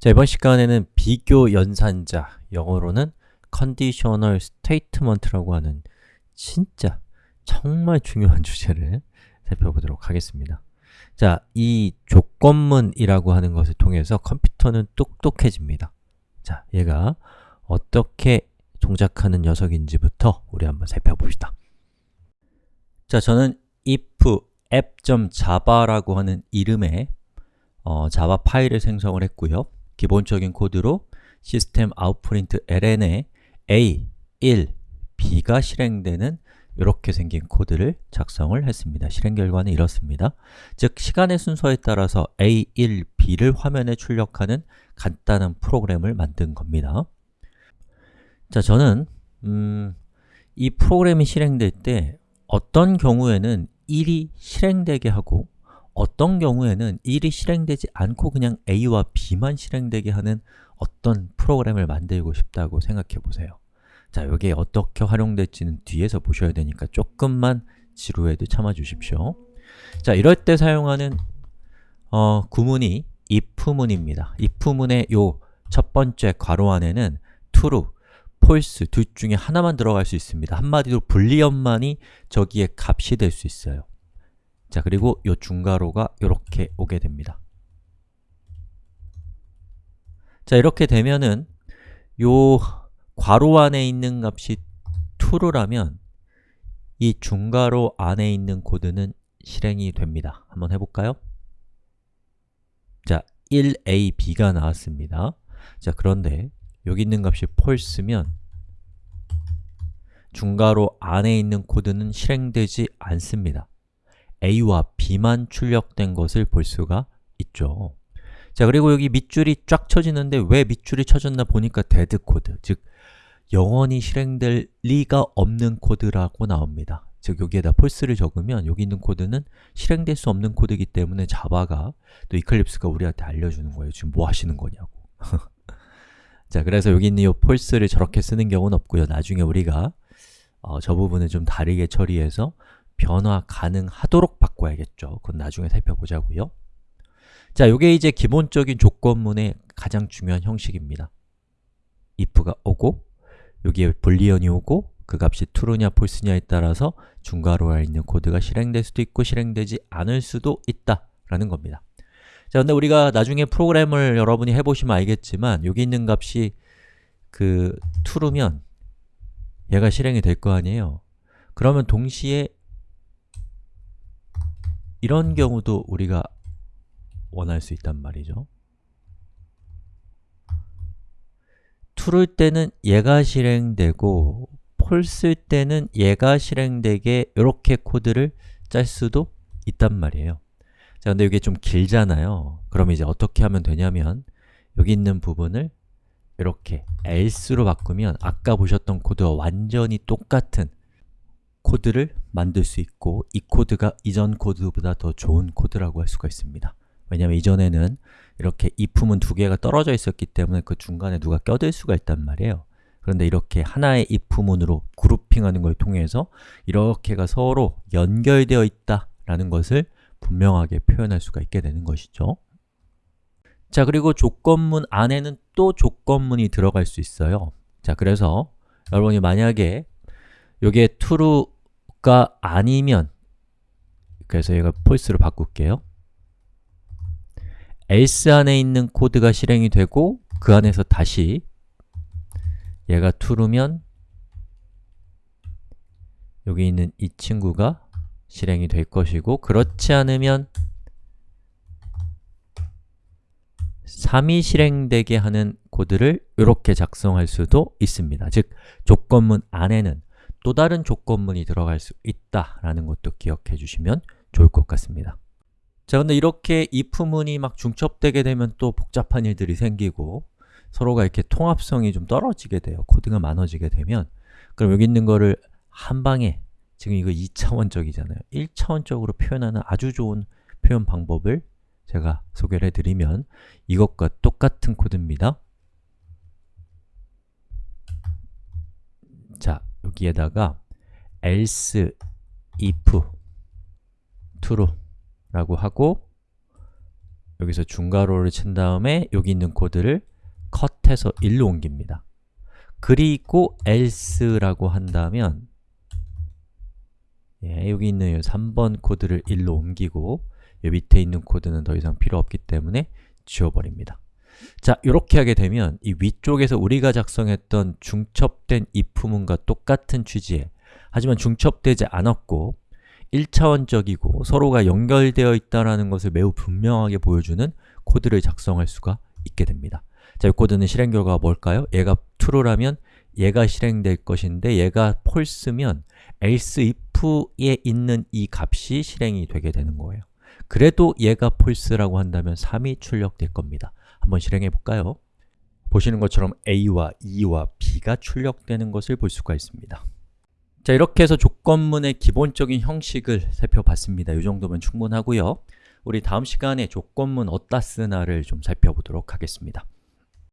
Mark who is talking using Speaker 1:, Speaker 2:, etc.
Speaker 1: 자, 이번 시간에는 비교 연산자, 영어로는 conditional statement라고 하는 진짜 정말 중요한 주제를 살펴보도록 하겠습니다. 자, 이 조건문이라고 하는 것을 통해서 컴퓨터는 똑똑해집니다. 자, 얘가 어떻게 동작하는 녀석인지부터 우리 한번 살펴봅시다. 자, 저는 if app.java라고 하는 이름의 어, Java 파일을 생성을 했고요. 기본적인 코드로 System out println에 a, 1, b가 실행되는 이렇게 생긴 코드를 작성을 했습니다. 실행 결과는 이렇습니다. 즉, 시간의 순서에 따라서 a, 1, b를 화면에 출력하는 간단한 프로그램을 만든 겁니다. 자, 저는 음, 이 프로그램이 실행될 때 어떤 경우에는 1이 실행되게 하고 어떤 경우에는 1이 실행되지 않고 그냥 a와 b만 실행되게 하는 어떤 프로그램을 만들고 싶다고 생각해 보세요. 자, 여기에 어떻게 활용될지는 뒤에서 보셔야 되니까 조금만 지루해도 참아 주십시오. 자, 이럴 때 사용하는 어, 구문이 if문입니다. if문의 요 첫 번째 괄호 안에는 true, false 둘 중에 하나만 들어갈 수 있습니다. 한마디로 불리언만이 저기에 값이 될 수 있어요. 자, 그리고 요 중괄호가 이렇게 오게 됩니다. 자, 이렇게 되면은 요 괄호 안에 있는 값이 true라면 이 중괄호 안에 있는 코드는 실행이 됩니다. 한번 해볼까요? 자, 1a, b가 나왔습니다. 자, 그런데 여기 있는 값이 false면 중괄호 안에 있는 코드는 실행되지 않습니다. A와 b만 출력된 것을 볼 수가 있죠. 자, 그리고 여기 밑줄이 쫙 쳐지는데 왜 밑줄이 쳐졌나 보니까 dead code, 즉 영원히 실행될 리가 없는 코드라고 나옵니다. 즉 여기에다 false를 적으면 여기 있는 코드는 실행될 수 없는 코드이기 때문에 Java가 또 Eclipse가 우리한테 알려주는 거예요. 지금 뭐 하시는 거냐고. 자, 그래서 여기 있는 이 false를 저렇게 쓰는 경우는 없고요. 나중에 우리가 어, 저 부분을 좀 다르게 처리해서 변화 가능하도록 바꿔야겠죠. 그건 나중에 살펴보자고요. 자, 이게 이제 기본적인 조건문의 가장 중요한 형식입니다. if가 오고 여기에 불리언이 오고 그 값이 true냐 false냐에 따라서 중괄호에 있는 코드가 실행될 수도 있고 실행되지 않을 수도 있다 라는 겁니다. 자, 근데 우리가 나중에 프로그램을 여러분이 해보시면 알겠지만 여기 있는 값이 그 true면 얘가 실행이 될 거 아니에요. 그러면 동시에 이런 경우도 우리가 원할 수 있단 말이죠. true일 때는 얘가 실행되고 false일 때는 얘가 실행되게 이렇게 코드를 짤 수도 있단 말이에요. 자, 근데 이게 좀 길잖아요. 그럼 이제 어떻게 하면 되냐면 여기 있는 부분을 이렇게 else로 바꾸면 아까 보셨던 코드와 완전히 똑같은 코드를 만들 수 있고 이 코드가 이전 코드보다 더 좋은 코드라고 할 수가 있습니다. 왜냐하면 이전에는 이렇게 if문 두 개가 떨어져 있었기 때문에 그 중간에 누가 껴들 수가 있단 말이에요. 그런데 이렇게 하나의 if문으로 그룹핑하는 걸 통해서 이렇게가 서로 연결되어 있다라는 것을 분명하게 표현할 수가 있게 되는 것이죠. 자, 그리고 조건문 안에는 또 조건문이 들어갈 수 있어요. 자, 그래서 여러분이 만약에 이게 true 가 아니면 그래서 얘가 false로 바꿀게요. else 안에 있는 코드가 실행이 되고 그 안에서 다시 얘가 true면 여기 있는 이 친구가 실행이 될 것이고 그렇지 않으면 3이 실행되게 하는 코드를 이렇게 작성할 수도 있습니다. 즉, 조건문 안에는 또 다른 조건문이 들어갈 수 있다라는 것도 기억해 주시면 좋을 것 같습니다. 자, 근데 이렇게 if문이 막 중첩되게 되면 또 복잡한 일들이 생기고 서로가 이렇게 통합성이 좀 떨어지게 돼요. 코드가 많아지게 되면 그럼 여기 있는 거를 한 방에 지금 이거 2차원적이잖아요. 1차원적으로 표현하는 아주 좋은 표현 방법을 제가 소개를 해드리면 이것과 똑같은 코드입니다. 자, 여기에다가 else if true 라고 하고 여기서 중괄호를 친 다음에 여기 있는 코드를 컷해서 1로 옮깁니다. 그리고 else라고 한다면 예, 여기 있는 이 3번 코드를 1로 옮기고 이 밑에 있는 코드는 더 이상 필요 없기 때문에 지워버립니다. 자, 이렇게 하게 되면 이 위쪽에서 우리가 작성했던 중첩된 if문과 똑같은 취지에 하지만 중첩되지 않았고 1차원적이고 서로가 연결되어 있다는 것을 매우 분명하게 보여주는 코드를 작성할 수가 있게 됩니다. 자, 이 코드는 실행 결과가 뭘까요? 얘가 true라면 얘가 실행될 것인데 얘가 false면 else if에 있는 이 값이 실행이 되게 되는 거예요. 그래도 얘가 false라고 한다면 3이 출력될 겁니다. 한번 실행해 볼까요? 보시는 것처럼 a와 e와 b가 출력되는 것을 볼 수가 있습니다. 자, 이렇게 해서 조건문의 기본적인 형식을 살펴봤습니다. 이 정도면 충분하고요. 우리 다음 시간에 조건문 어디다 쓰나를 좀 살펴보도록 하겠습니다.